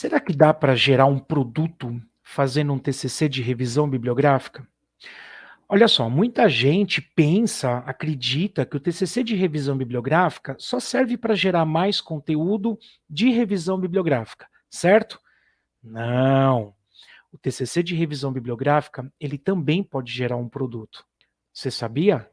Será que dá para gerar um produto fazendo um TCC de revisão bibliográfica? Olha só, muita gente pensa, acredita que o TCC de revisão bibliográfica só serve para gerar mais conteúdo de revisão bibliográfica, certo? Não. O TCC de revisão bibliográfica, ele também pode gerar um produto. Você sabia?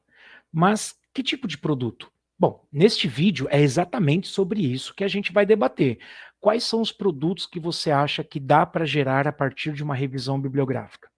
Mas que tipo de produto? Bom, neste vídeo é exatamente sobre isso que a gente vai debater. Quais são os produtos que você acha que dá para gerar a partir de uma revisão bibliográfica?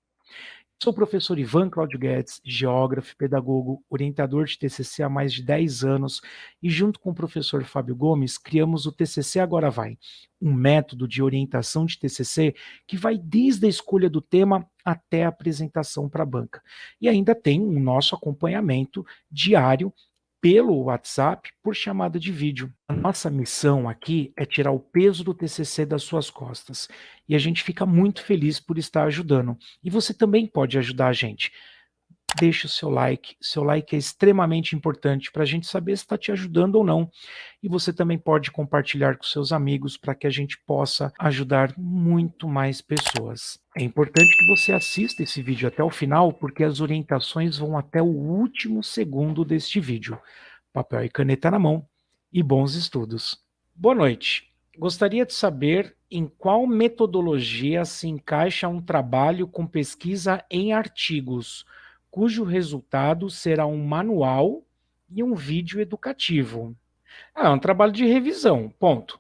Sou o professor Ivan Claudio Guedes, geógrafo, pedagogo, orientador de TCC há mais de 10 anos e junto com o professor Fábio Gomes criamos o TCC Agora Vai, um método de orientação de TCC que vai desde a escolha do tema até a apresentação para a banca. E ainda tem o nosso acompanhamento diário pelo WhatsApp por chamada de vídeo. A nossa missão aqui é tirar o peso do TCC das suas costas. E a gente fica muito feliz por estar ajudando. E você também pode ajudar a gente deixe o seu like. Seu like é extremamente importante para a gente saber se está te ajudando ou não. E você também pode compartilhar com seus amigos para que a gente possa ajudar muito mais pessoas. É importante que você assista esse vídeo até o final, porque as orientações vão até o último segundo deste vídeo. Papel e caneta na mão e bons estudos. Boa noite. Gostaria de saber em qual metodologia se encaixa um trabalho com pesquisa em artigos, cujo resultado será um manual e um vídeo educativo. Ah, é um trabalho de revisão, ponto.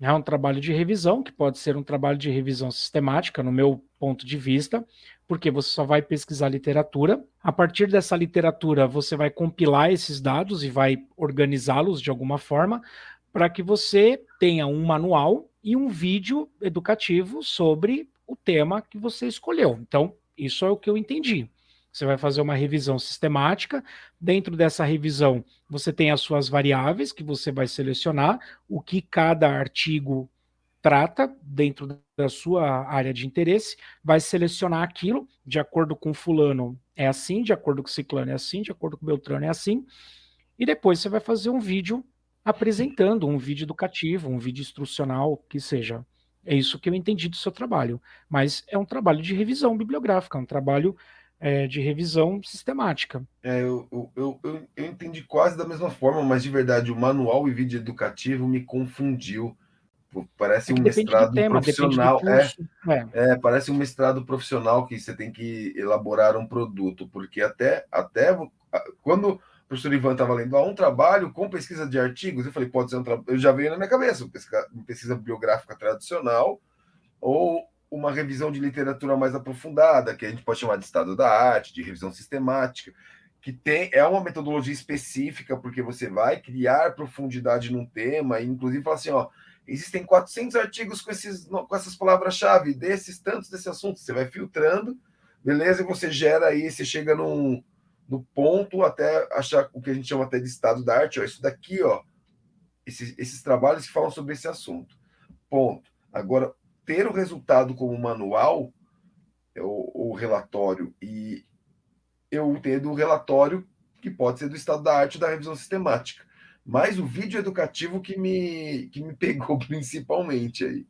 É um trabalho de revisão, que pode ser um trabalho de revisão sistemática, no meu ponto de vista, porque você só vai pesquisar literatura. A partir dessa literatura, você vai compilar esses dados e vai organizá-los de alguma forma, para que você tenha um manual e um vídeo educativo sobre o tema que você escolheu. Então, isso é o que eu entendi. Você vai fazer uma revisão sistemática. Dentro dessa revisão, você tem as suas variáveis que você vai selecionar, o que cada artigo trata dentro da sua área de interesse, vai selecionar aquilo de acordo com fulano é assim, de acordo com ciclano é assim, de acordo com beltrano é assim, e depois você vai fazer um vídeo apresentando, um vídeo educativo, um vídeo instrucional, que seja. É isso que eu entendi do seu trabalho. Mas é um trabalho de revisão bibliográfica, um trabalho é, de revisão sistemática. É, eu, eu, eu, eu, entendi quase da mesma forma, mas de verdade, o manual e vídeo educativo me confundiu. Parece é um mestrado tema, profissional. É, é, é. parece um mestrado profissional que você tem que elaborar um produto, porque até, até quando o professor Ivan estava lendo ah, um trabalho com pesquisa de artigos, eu falei, pode ser um trabalho. Eu já veio na minha cabeça, pesquisa, pesquisa biográfica tradicional, ou uma revisão de literatura mais aprofundada, que a gente pode chamar de estado da arte, de revisão sistemática, que tem é uma metodologia específica, porque você vai criar profundidade num tema, e inclusive fala assim, ó, existem 400 artigos com, esses, com essas palavras-chave, desses tantos desse assunto, você vai filtrando, beleza, e você gera aí, você chega num, no ponto até achar o que a gente chama até de estado da arte, ó, isso daqui, ó, esses, esses trabalhos que falam sobre esse assunto. Ponto. Agora, ter o resultado como manual, o, o relatório, e eu entendo o relatório que pode ser do estado da arte da revisão sistemática. Mas o vídeo educativo que me, que me pegou principalmente aí.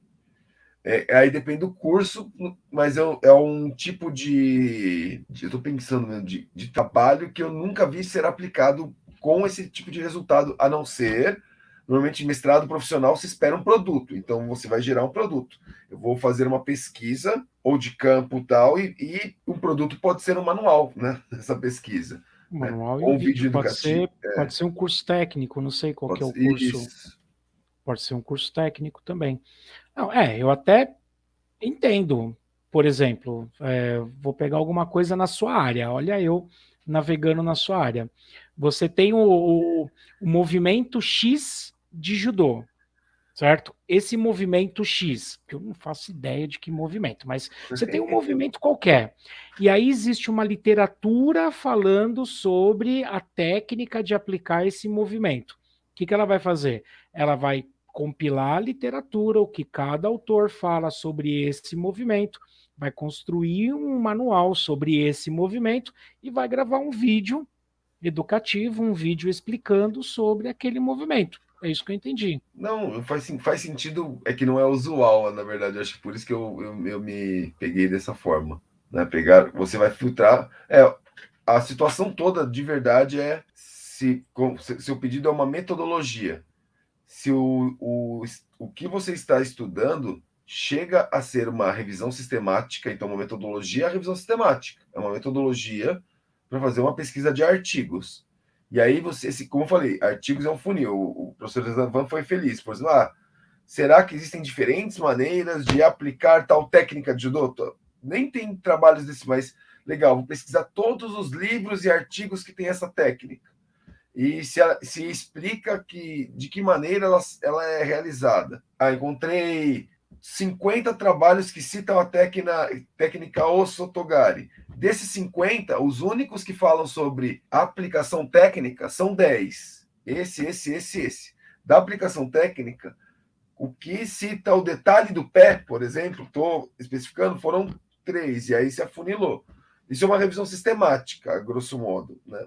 É, aí depende do curso, mas é, é um tipo de. de eu estou pensando mesmo, de, de trabalho que eu nunca vi ser aplicado com esse tipo de resultado, a não ser Normalmente, mestrado profissional, se espera um produto, então você vai gerar um produto. Eu vou fazer uma pesquisa, ou de campo tal, e, e um produto pode ser um manual, né? Essa pesquisa. Né? Manual né? ou um vídeo, vídeo pode educativo. Ser, é. Pode ser um curso técnico, não sei qual é o curso. Isso. Pode ser um curso técnico também. Não, é, eu até entendo. Por exemplo, é, vou pegar alguma coisa na sua área. Olha eu navegando na sua área. Você tem o, o, o movimento X de judô, certo? Esse movimento X, que eu não faço ideia de que movimento, mas você tem um movimento qualquer. E aí existe uma literatura falando sobre a técnica de aplicar esse movimento. O que, que ela vai fazer? Ela vai compilar a literatura, o que cada autor fala sobre esse movimento, vai construir um manual sobre esse movimento e vai gravar um vídeo educativo, um vídeo explicando sobre aquele movimento. É isso que eu entendi. Não, faz, faz sentido, é que não é usual, na verdade. Acho que por isso que eu, eu, eu me peguei dessa forma. Né? Pegar, você vai filtrar. É, a situação toda de verdade é se, se o pedido é uma metodologia. Se o, o, o que você está estudando chega a ser uma revisão sistemática, então uma metodologia é a revisão sistemática. É uma metodologia para fazer uma pesquisa de artigos. E aí você, como eu falei, artigos é um funil. O professor Zavan foi feliz, por exemplo, ah, será que existem diferentes maneiras de aplicar tal técnica de judô? Nem tem trabalhos desse, mas legal, vou pesquisar todos os livros e artigos que tem essa técnica. E se, se explica que, de que maneira ela, ela é realizada. Ah, encontrei 50 trabalhos que citam a técnica, técnica Osotogari. Desses 50, os únicos que falam sobre aplicação técnica são 10. Esse, esse, esse, esse. Da aplicação técnica, o que cita o detalhe do pé, por exemplo, estou especificando, foram três, e aí se afunilou. Isso é uma revisão sistemática, grosso modo, né?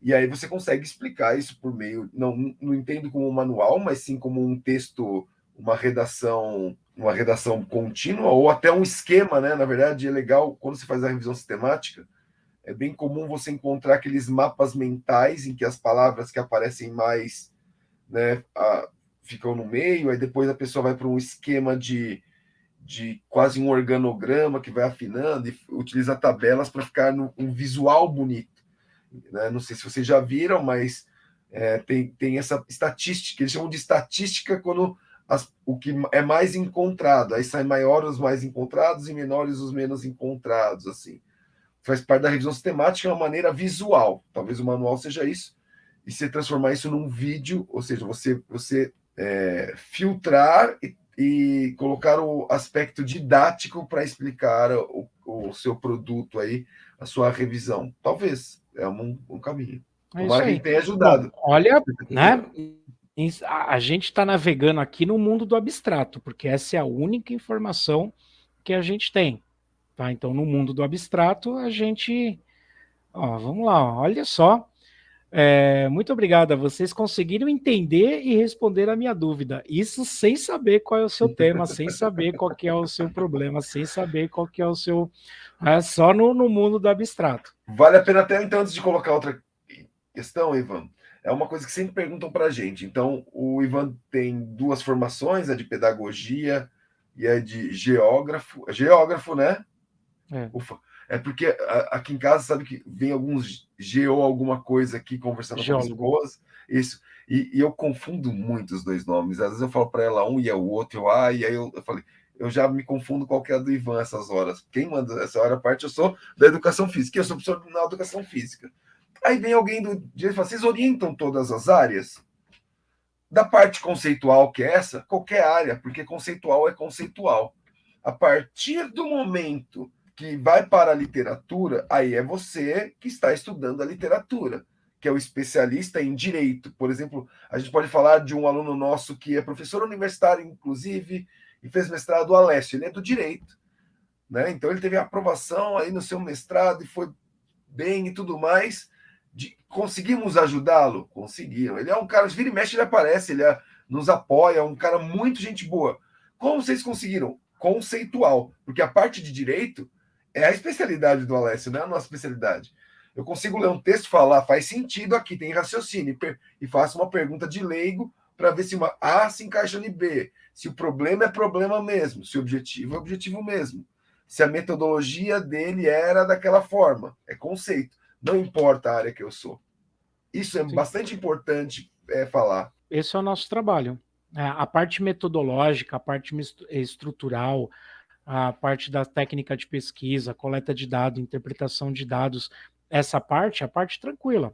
E aí você consegue explicar isso por meio, não, não entendo como um manual, mas sim como um texto, uma redação uma redação contínua ou até um esquema, né? Na verdade, é legal quando você faz a revisão sistemática, é bem comum você encontrar aqueles mapas mentais em que as palavras que aparecem mais, né, a, ficam no meio, aí depois a pessoa vai para um esquema de, de quase um organograma que vai afinando e utiliza tabelas para ficar no, um visual bonito. Né? Não sei se vocês já viram, mas é, tem, tem essa estatística, eles chamam de estatística quando as, o que é mais encontrado. Aí saem maiores os mais encontrados e menores os menos encontrados, assim. Faz parte da revisão sistemática, é uma maneira visual. Talvez o manual seja isso. E você transformar isso num vídeo, ou seja, você, você é, filtrar e, e, colocar o aspecto didático para explicar o, o, seu produto aí, a sua revisão. Talvez, é um, um caminho. É Tomara que tenha ajudado. Bom, olha, né? A gente está navegando aqui no mundo do abstrato, porque essa é a única informação que a gente tem. Tá? Então, no mundo do abstrato, a gente. Ó, vamos lá, olha só. É, muito obrigado. Vocês conseguiram entender e responder a minha dúvida. Isso sem saber qual é o seu tema, sem saber qual que é o seu problema, sem saber qual que é o seu. É só no, no mundo do abstrato. Vale a pena até então, antes de colocar outra questão, Ivan, é uma coisa que sempre perguntam para a gente. Então, o Ivan tem duas formações, a de pedagogia e a de geógrafo. É geógrafo, né? É. Ufa. É porque aqui em casa, sabe que vem alguns geo alguma coisa aqui conversando Geólogo. com as esposa. Isso. E, e, eu confundo muito os dois nomes. Às vezes eu falo para ela um e é o outro, eu, ah, e aí eu, eu falei, eu já me confundo qual que é a do Ivan essas horas. Quem manda essa hora parte, eu sou da educação física. Eu sou professor na educação física. Aí vem alguém do direito e fala: vocês orientam todas as áreas? Da parte conceitual, que é essa, qualquer área, porque conceitual é conceitual. A partir do momento que vai para a literatura, aí é você que está estudando a literatura, que é o especialista em direito. Por exemplo, a gente pode falar de um aluno nosso que é professor universitário, inclusive, e fez mestrado Alessio, ele é do direito. Né? Então ele teve aprovação aí no seu mestrado e foi bem e tudo mais de, conseguimos ajudá-lo? Conseguiram. Ele é um cara, vira e mexe, ele aparece, ele é, nos apoia, é um cara muito gente boa. Como vocês conseguiram? Conceitual, porque a parte de direito é a especialidade do Alessio, não é a nossa especialidade. Eu consigo ler um texto falar, faz sentido aqui, tem raciocínio, e faço uma pergunta de leigo para ver se uma A se encaixa em B, se o problema é problema mesmo, se o objetivo é objetivo mesmo, se a metodologia dele era daquela forma, é conceito não importa a área que eu sou. Isso é Sim. bastante importante é, falar. Esse é o nosso trabalho. É, a parte metodológica, a parte estrutural, a parte da técnica de pesquisa, coleta de dados, interpretação de dados, essa parte é a parte tranquila.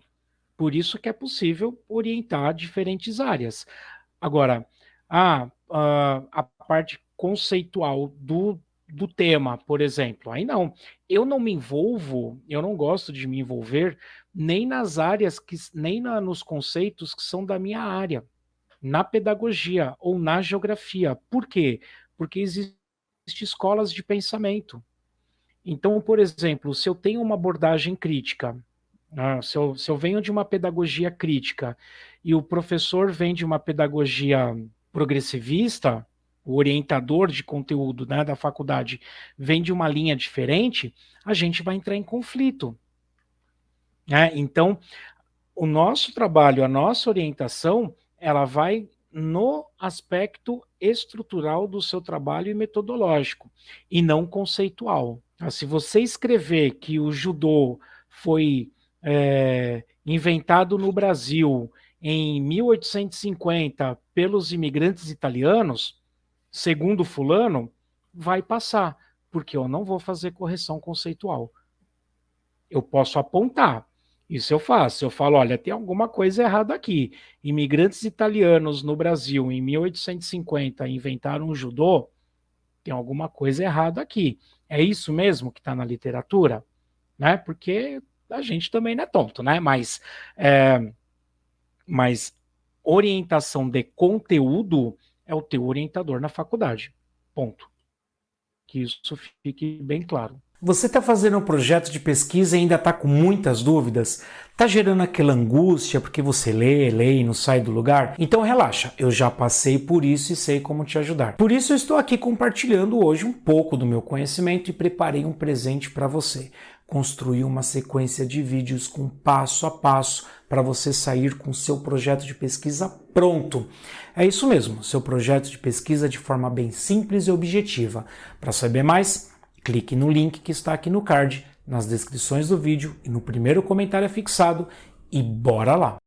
Por isso que é possível orientar diferentes áreas. Agora, a, a, a parte conceitual do, do tema, por exemplo. Aí não, eu não me envolvo, eu não gosto de me envolver nem nas áreas que nem na, nos conceitos que são da minha área, na pedagogia ou na geografia. Por quê? Porque existem escolas de pensamento. Então, por exemplo, se eu tenho uma abordagem crítica, Ah, se, eu, se eu venho de uma pedagogia crítica e o professor vem de uma pedagogia progressivista, o orientador de conteúdo né, da faculdade vem de uma linha diferente, a gente vai entrar em conflito. Né? Então, o nosso trabalho, a nossa orientação, ela vai no aspecto estrutural do seu trabalho e metodológico, e não conceitual. Ah, se você escrever que o judô foi é, inventado no Brasil em 1850 pelos imigrantes italianos, segundo fulano, vai passar, porque eu não vou fazer correção conceitual. Eu posso apontar, isso eu faço. Eu falo, olha, tem alguma coisa errada aqui. Imigrantes italianos no Brasil em 1850 inventaram o judô, tem alguma coisa errada aqui. É isso mesmo que está na literatura? Né? Porque a gente também não é tonto, né? Mas, é, mas orientação de conteúdo é o teu orientador na faculdade. Ponto. Que isso fique bem claro. Você está fazendo um projeto de pesquisa e ainda está com muitas dúvidas? Está gerando aquela angústia porque você lê, lê e não sai do lugar? Então relaxa, eu já passei por isso e sei como te ajudar. Por isso eu estou aqui compartilhando hoje um pouco do meu conhecimento e preparei um presente para você construir uma sequência de vídeos com passo a passo para você sair com seu projeto de pesquisa pronto. É isso mesmo, seu projeto de pesquisa de forma bem simples e objetiva. Para saber mais, clique no link que está aqui no card, nas descrições do vídeo e no primeiro comentário fixado e bora lá!